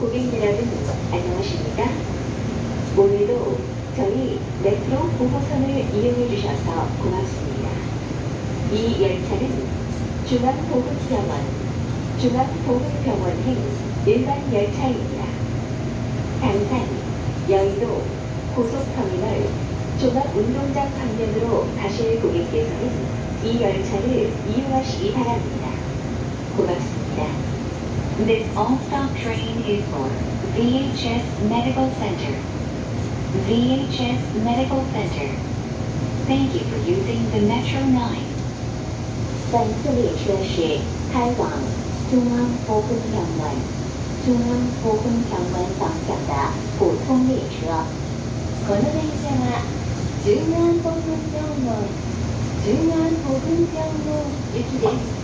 고객 여러분, 안녕하십니까? 오늘도 저희 메트로 보호선을 이용해 주셔서 고맙습니다. 이 열차는 중앙보훈병원, 중앙보훈병원행 일반 열차입니다. 당산, 여의도, 고속터미널, 종합운동장 방면으로 가실 고객께서는 이 열차를 이용하시기 바랍니다. 고맙습니다. This all-stop train is for VHS Medical Center. VHS Medical Center. Thank you for using the Metro 9. 本次列车是开往中央 phố 公园门、中央 phố 公园门方向的普通列车。この電車は中央 phố 公園門、中央 phố 公園門行きです。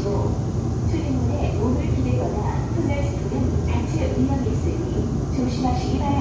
마시고 출입문에 몸을 기대거나 손을 짚으면 다칠 위험이 있으니 조심하시기 바랍니다.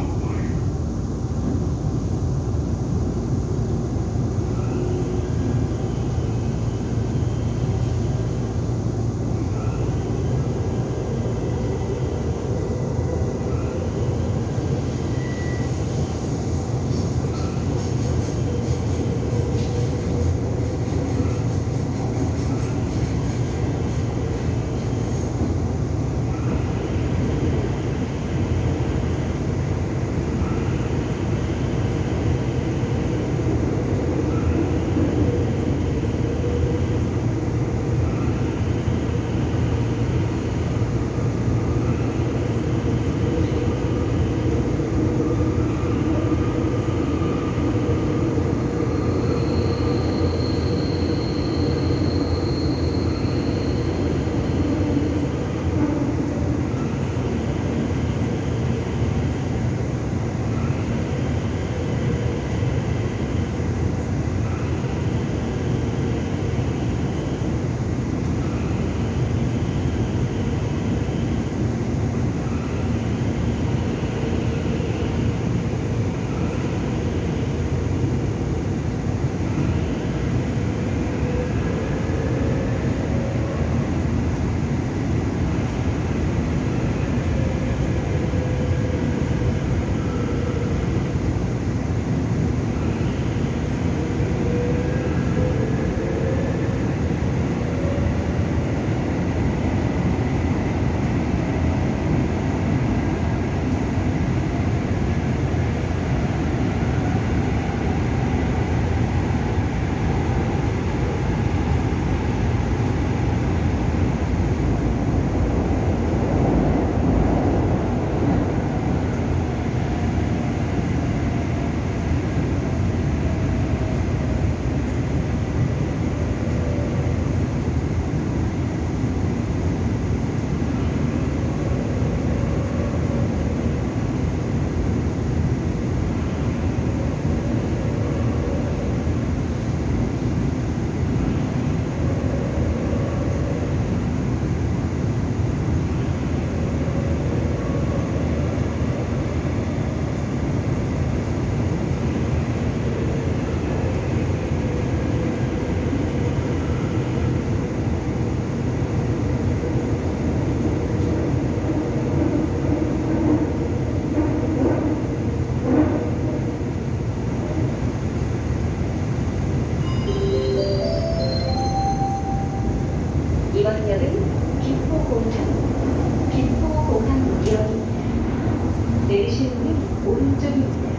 내리시는 오른쪽입니다.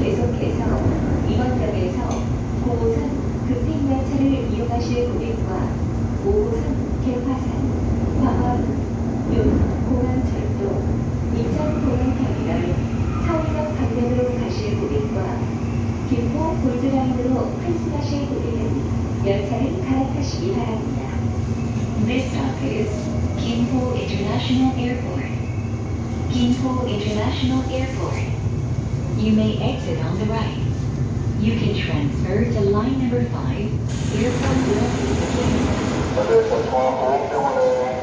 계속해서 2번역에서 5호선 급행열차를 이용하실 고객과 5호선 개화산, 광원, 용, 공항철도, 인천공항터미널, 서울역 방면으로 가실 고객과 김포 골드라인으로 환승하실 고객은 열차를 갈아타시기 바랍니다. This stop is 김포 International Airport. Gimpo International Airport. You may exit on the right. You can transfer to line number 5, Airport North Number